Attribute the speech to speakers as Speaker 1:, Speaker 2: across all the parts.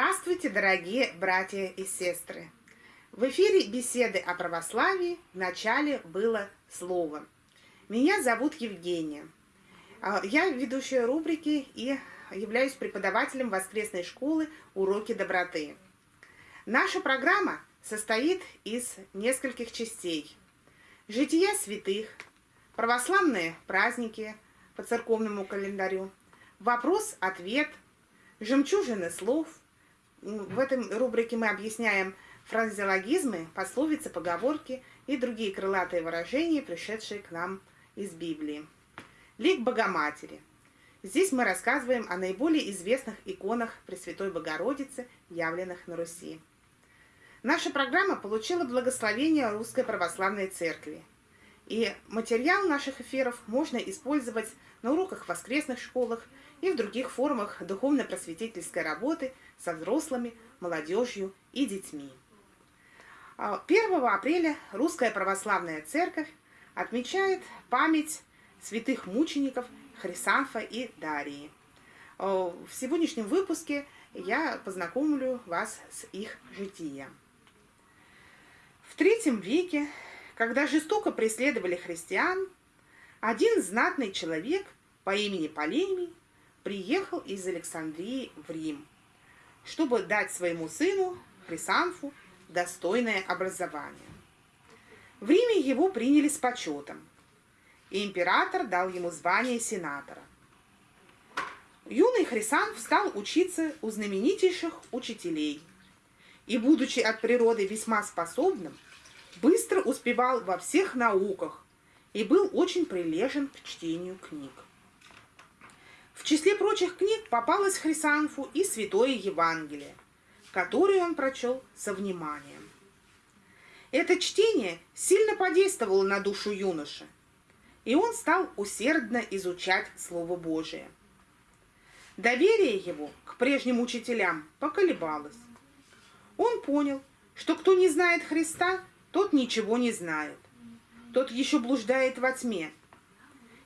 Speaker 1: Здравствуйте, дорогие братья и сестры! В эфире беседы о православии в начале было слово. Меня зовут Евгения. А, я ведущая рубрики и являюсь преподавателем воскресной школы «Уроки доброты». Наша программа состоит из нескольких частей. Жития святых, православные праздники по церковному календарю, вопрос-ответ, жемчужины слов. В этом рубрике мы объясняем фразеологизмы, пословицы, поговорки и другие крылатые выражения, пришедшие к нам из Библии. Лик Богоматери. Здесь мы рассказываем о наиболее известных иконах Пресвятой Богородицы, явленных на Руси. Наша программа получила благословение Русской Православной Церкви. И материал наших эфиров можно использовать на уроках в воскресных школах и в других формах духовно-просветительской работы со взрослыми, молодежью и детьми. 1 а, апреля Русская Православная Церковь отмечает память святых мучеников Хрисанфа и Дарии. А, в сегодняшнем выпуске я познакомлю вас с их житием. В третьем веке, когда жестоко преследовали христиан, один знатный человек по имени Полемий приехал из Александрии в Рим, чтобы дать своему сыну Хрисанфу достойное образование. В Риме его приняли с почетом, и император дал ему звание сенатора. Юный Хрисанф стал учиться у знаменитейших учителей – и, будучи от природы весьма способным, быстро успевал во всех науках и был очень прилежен к чтению книг. В числе прочих книг попалось Хрисанфу и Святое Евангелие, которое он прочел со вниманием. Это чтение сильно подействовало на душу юноши, и он стал усердно изучать Слово Божие. Доверие его к прежним учителям поколебалось. Он понял, что кто не знает Христа, тот ничего не знает. Тот еще блуждает во тьме.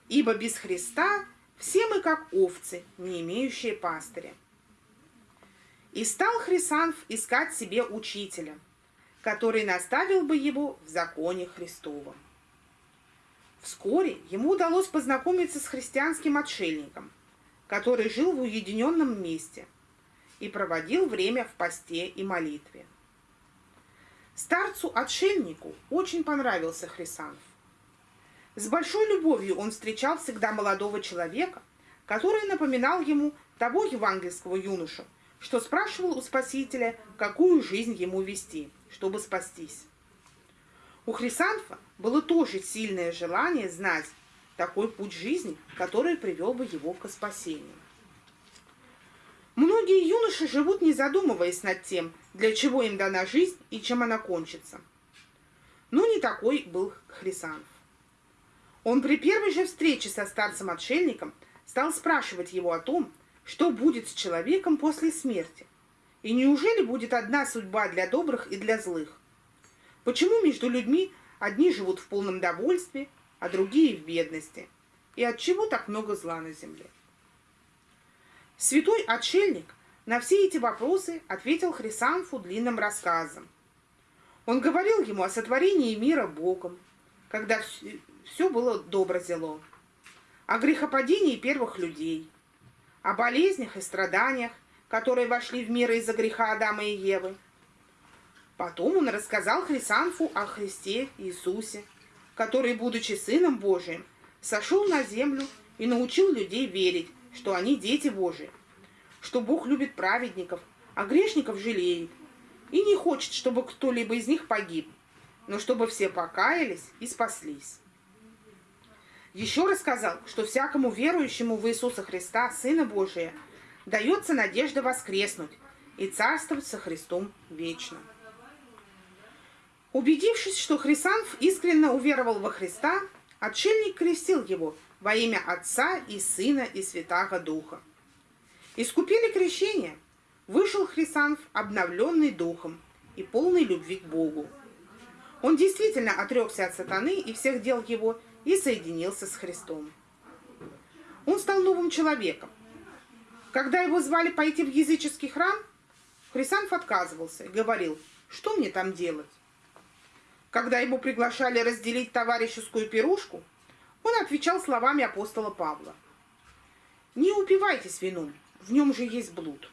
Speaker 1: Ибо без Христа все мы как овцы, не имеющие пастыря. И стал Хрисанф искать себе учителя, который наставил бы его в законе Христовом. Вскоре ему удалось познакомиться с христианским отшельником, который жил в уединенном месте – и проводил время в посте и молитве. Старцу-отшельнику очень понравился Хрисанф. С большой любовью он встречал всегда молодого человека, который напоминал ему того евангельского юношу, что спрашивал у Спасителя, какую жизнь ему вести, чтобы спастись. У Хрисанфа было тоже сильное желание знать такой путь жизни, который привел бы его к спасению. Многие юноши живут, не задумываясь над тем, для чего им дана жизнь и чем она кончится. Но не такой был Хрисанов. Он при первой же встрече со старцем-отшельником стал спрашивать его о том, что будет с человеком после смерти. И неужели будет одна судьба для добрых и для злых? Почему между людьми одни живут в полном довольстве, а другие в бедности? И от чего так много зла на земле? Святой отшельник на все эти вопросы ответил Хрисанфу длинным рассказом. Он говорил ему о сотворении мира Богом, когда все было добро зело, о грехопадении первых людей, о болезнях и страданиях, которые вошли в мир из-за греха Адама и Евы. Потом он рассказал Хрисанфу о Христе Иисусе, который, будучи Сыном Божиим, сошел на землю и научил людей верить, что они дети Божии, что Бог любит праведников, а грешников жалеет, и не хочет, чтобы кто-либо из них погиб, но чтобы все покаялись и спаслись. Еще рассказал, что всякому верующему в Иисуса Христа, Сына Божия, дается надежда воскреснуть и царствовать со Христом вечно. Убедившись, что Хрисанф искренне уверовал во Христа, отшельник крестил его во имя Отца и Сына и Святаго Духа. Искупили крещение. Вышел Хрисанф обновленный духом и полный любви к Богу. Он действительно отрекся от сатаны и всех дел его и соединился с Христом. Он стал новым человеком. Когда его звали пойти в языческий храм, Хрисанф отказывался и говорил, что мне там делать. Когда его приглашали разделить товарищескую пирушку, он отвечал словами апостола Павла. «Не упивайтесь вином, в нем же есть блуд».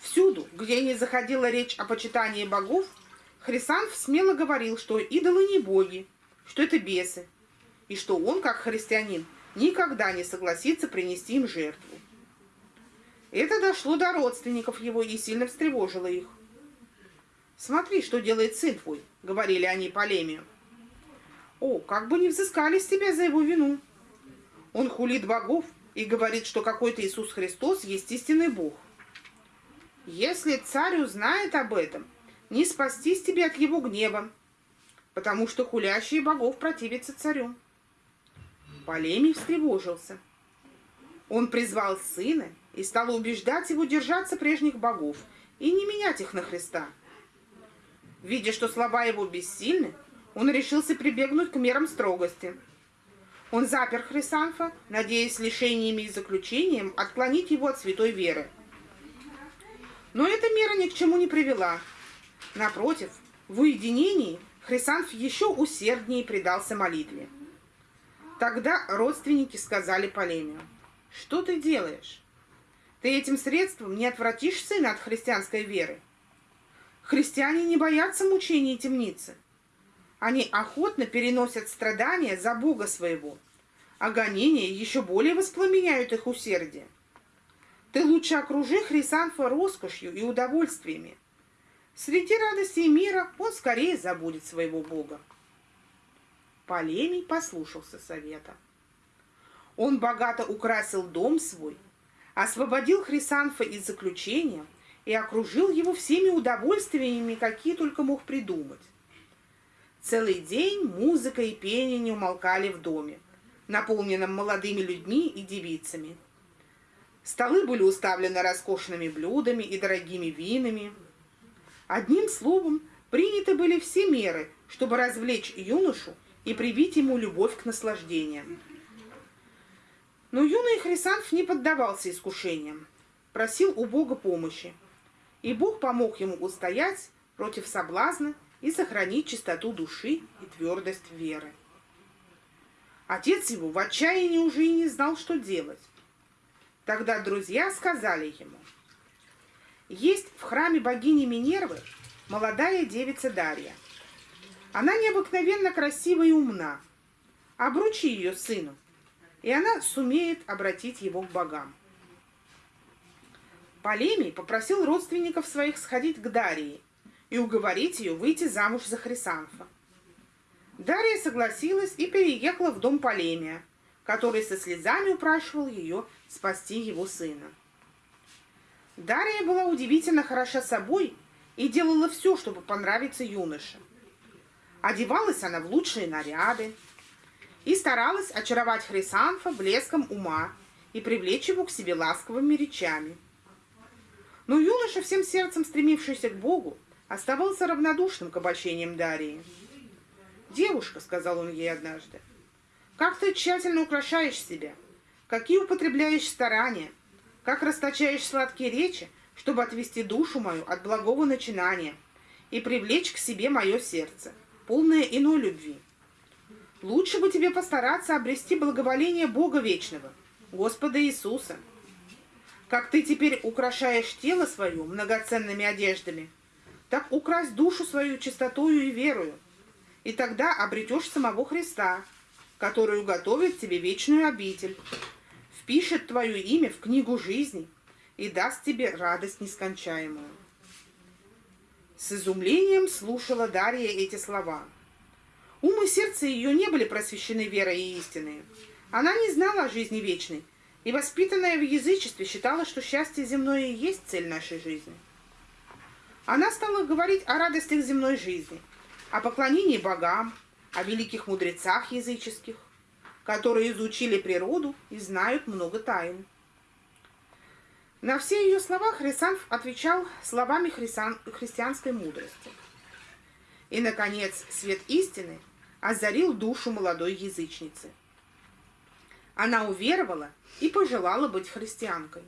Speaker 1: Всюду, где не заходила речь о почитании богов, Хрисанф смело говорил, что идолы не боги, что это бесы, и что он, как христианин, никогда не согласится принести им жертву. Это дошло до родственников его и сильно встревожило их. «Смотри, что делает сын твой», — говорили они Полемию. «О, как бы не взыскали с тебя за его вину! Он хулит богов и говорит, что какой-то Иисус Христос есть истинный Бог. Если царь узнает об этом, не спастись тебе от его гнева, потому что хулящие богов противятся царю. Полемий встревожился. Он призвал сына и стал убеждать его держаться прежних богов и не менять их на Христа. Видя, что слова его бессильны, он решился прибегнуть к мерам строгости. Он запер Хрисанфа, надеясь лишениями и заключением отклонить его от святой веры – но эта мера ни к чему не привела. Напротив, в уединении Хрисанф еще усерднее предался молитве. Тогда родственники сказали Полемию, «Что ты делаешь? Ты этим средством не отвратишь сына от христианской веры. Христиане не боятся мучений и темницы. Они охотно переносят страдания за Бога своего, а гонения еще более воспламеняют их усердие. Ты лучше окружи Хрисанфа роскошью и удовольствиями. Среди радостей мира он скорее забудет своего Бога. Полемий послушался совета. Он богато украсил дом свой, освободил Хрисанфа из заключения и окружил его всеми удовольствиями, какие только мог придумать. Целый день музыка и пение не умолкали в доме, наполненном молодыми людьми и девицами. Столы были уставлены роскошными блюдами и дорогими винами. Одним словом, приняты были все меры, чтобы развлечь юношу и привить ему любовь к наслаждениям. Но юный Хрисанф не поддавался искушениям, просил у Бога помощи, и Бог помог ему устоять против соблазна и сохранить чистоту души и твердость веры. Отец его в отчаянии уже и не знал, что делать. Тогда друзья сказали ему, есть в храме богини Минервы молодая девица Дарья. Она необыкновенно красива и умна. Обручи ее сыну, и она сумеет обратить его к богам. Полемий попросил родственников своих сходить к Дарье и уговорить ее выйти замуж за Хрисанфа. Дарья согласилась и переехала в дом Полемия – который со слезами упрашивал ее спасти его сына. Дарья была удивительно хороша собой и делала все, чтобы понравиться юноше. Одевалась она в лучшие наряды и старалась очаровать Хрисанфа блеском ума и привлечь его к себе ласковыми речами. Но юноша, всем сердцем стремившийся к Богу, оставался равнодушным к обольщениям Дарьи. «Девушка», — сказал он ей однажды, — как ты тщательно украшаешь себя, какие употребляешь старания, как расточаешь сладкие речи, чтобы отвести душу мою от благого начинания и привлечь к себе мое сердце, полное иной любви. Лучше бы тебе постараться обрести благоволение Бога Вечного, Господа Иисуса. Как ты теперь украшаешь тело свое многоценными одеждами, так укрась душу свою чистотою и верою, и тогда обретешь самого Христа, которую готовит тебе вечную обитель, впишет твое имя в книгу жизни и даст тебе радость нескончаемую. С изумлением слушала Дарья эти слова. Ум и сердце ее не были просвещены верой и истиной. Она не знала о жизни вечной, и, воспитанная в язычестве, считала, что счастье земное и есть цель нашей жизни. Она стала говорить о радостях земной жизни, о поклонении богам, о великих мудрецах языческих, которые изучили природу и знают много тайн. На все ее слова Хрисанф отвечал словами христиан, христианской мудрости. И, наконец, свет истины озарил душу молодой язычницы. Она уверовала и пожелала быть христианкой.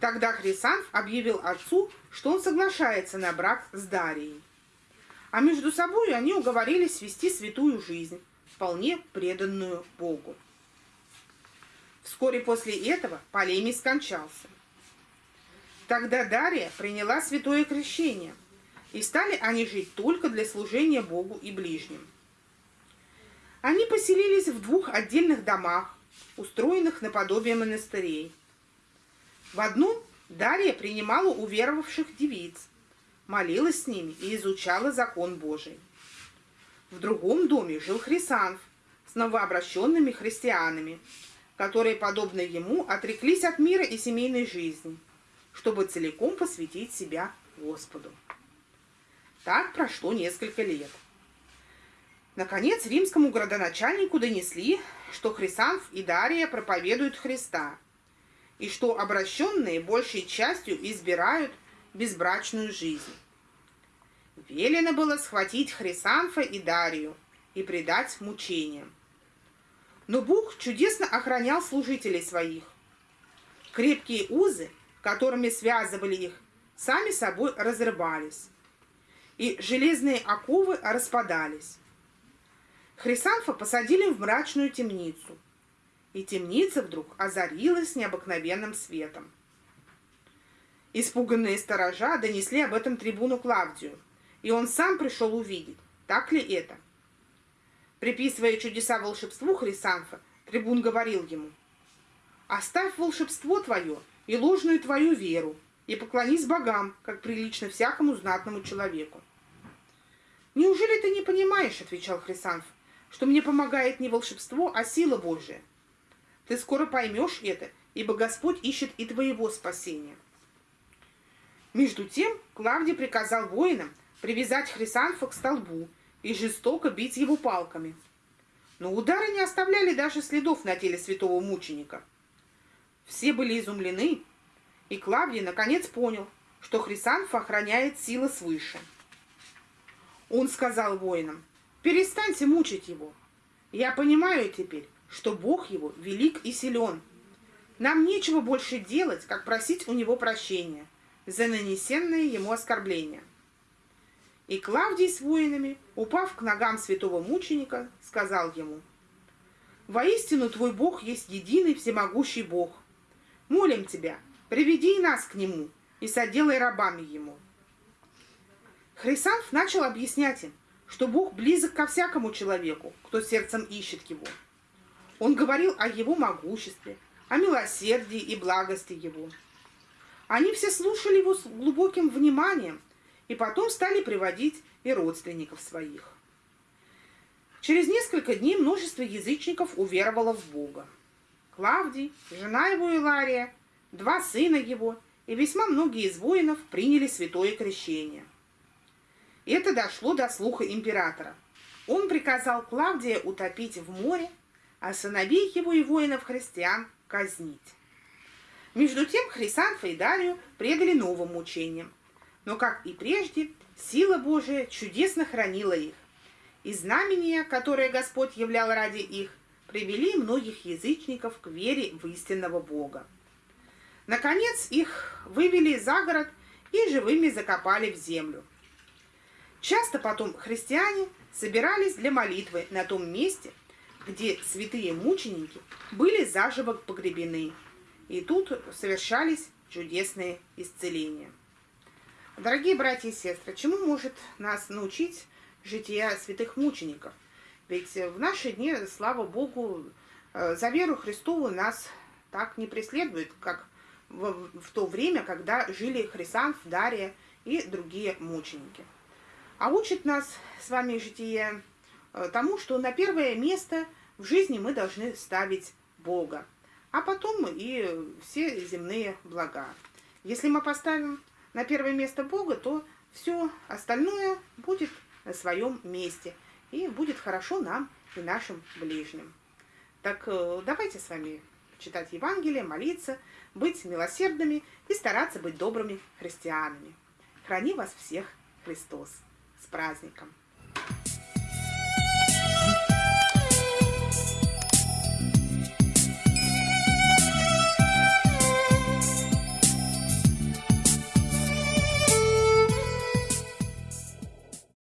Speaker 1: Тогда Хрисанф объявил отцу, что он соглашается на брак с Дарией. А между собой они уговорились вести святую жизнь, вполне преданную Богу. Вскоре после этого Полемий скончался. Тогда Дария приняла святое крещение, и стали они жить только для служения Богу и ближним. Они поселились в двух отдельных домах, устроенных наподобие монастырей. В одном Дарья принимала уверовавших девиц, молилась с ними и изучала закон Божий. В другом доме жил Хрисанф с новообращенными христианами, которые, подобно ему, отреклись от мира и семейной жизни, чтобы целиком посвятить себя Господу. Так прошло несколько лет. Наконец, римскому градоначальнику донесли, что Хрисанф и Дария проповедуют Христа, и что обращенные большей частью избирают безбрачную жизнь. Велено было схватить Хрисанфа и Дарию и предать мучениям. Но Бог чудесно охранял служителей своих. Крепкие узы, которыми связывали их, сами собой разрывались, и железные оковы распадались. Хрисанфа посадили в мрачную темницу, и темница вдруг озарилась необыкновенным светом. Испуганные сторожа донесли об этом трибуну Клавдию, и он сам пришел увидеть, так ли это – Приписывая чудеса волшебству Хрисанфа, трибун говорил ему, «Оставь волшебство твое и ложную твою веру, и поклонись богам, как прилично всякому знатному человеку». «Неужели ты не понимаешь, — отвечал Хрисанф, — что мне помогает не волшебство, а сила Божия? Ты скоро поймешь это, ибо Господь ищет и твоего спасения». Между тем Клавдий приказал воинам привязать Хрисанфа к столбу и жестоко бить его палками. Но удары не оставляли даже следов на теле святого мученика. Все были изумлены, и Клавдий наконец понял, что Хрисанфа охраняет сила свыше. Он сказал воинам, перестаньте мучить его. Я понимаю теперь, что Бог его велик и силен. Нам нечего больше делать, как просить у него прощения за нанесенные ему оскорбления. И Клавдий с воинами, упав к ногам святого мученика, сказал ему, «Воистину твой Бог есть единый всемогущий Бог. Молим тебя, приведи нас к нему и соделай рабами ему». Хрисанф начал объяснять им, что Бог близок ко всякому человеку, кто сердцем ищет его. Он говорил о его могуществе, о милосердии и благости его. Они все слушали его с глубоким вниманием, и потом стали приводить и родственников своих. Через несколько дней множество язычников уверовало в Бога. Клавдий, жена его Илария, два сына его и весьма многие из воинов приняли святое крещение. Это дошло до слуха императора. Он приказал Клавдия утопить в море, а сыновей его и воинов-христиан казнить. Между тем Хрисанфа и Дарию предали новым мучениям, но, как и прежде, сила Божия чудесно хранила их, и знамения, которые Господь являл ради их, привели многих язычников к вере в истинного Бога. Наконец их вывели за город и живыми закопали в землю. Часто потом христиане собирались для молитвы на том месте, где святые мученики были заживо погребены, и тут совершались чудесные исцеления. Дорогие братья и сестры, чему может нас научить жития святых мучеников? Ведь в наши дни, слава Богу, э, за веру Христову нас так не преследует, как в, то время, когда жили Хрисанф, Дария и другие мученики. А учит нас с вами житие тому, что на первое место в жизни мы должны ставить Бога, а потом и все земные блага. Если мы поставим на первое место Бога, то все остальное будет на своем месте. И будет хорошо нам и нашим ближним. Так э, давайте с вами читать Евангелие, молиться, быть милосердными и стараться быть добрыми христианами. Храни вас всех Христос. С праздником!